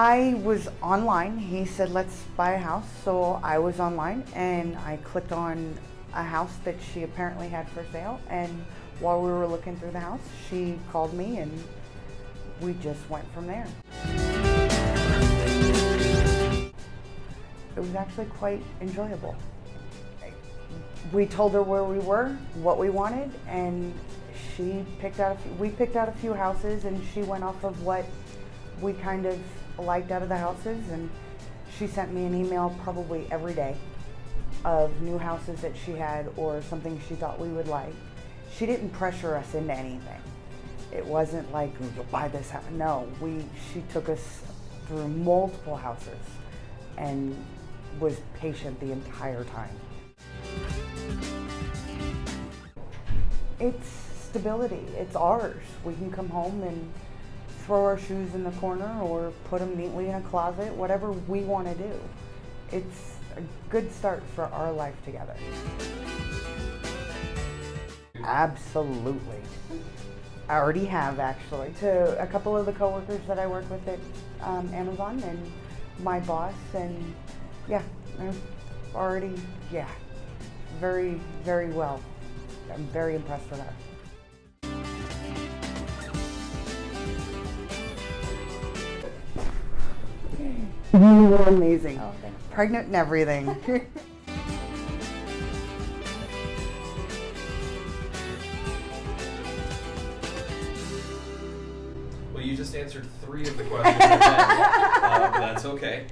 I was online. He said, let's buy a house. So I was online and I clicked on a house that she apparently had for sale. And while we were looking through the house, she called me and we just went from there. It was actually quite enjoyable. We told her where we were, what we wanted, and she picked out few, we picked out a few houses and she went off of what we kind of liked out of the houses and she sent me an email probably every day of new houses that she had or something she thought we would like. She didn't pressure us into anything. It wasn't like oh, you'll buy this house. No, we she took us through multiple houses and was patient the entire time. It's stability. It's ours. We can come home and throw our shoes in the corner or put them neatly in a closet, whatever we want to do. It's a good start for our life together. Absolutely. I already have actually. To a couple of the coworkers that I work with at um, Amazon and my boss and yeah, I've already, yeah, very, very well. I'm very impressed with her. You were amazing. Oh, thanks. Pregnant and everything. Well, you just answered three of the questions. Uh, that's okay.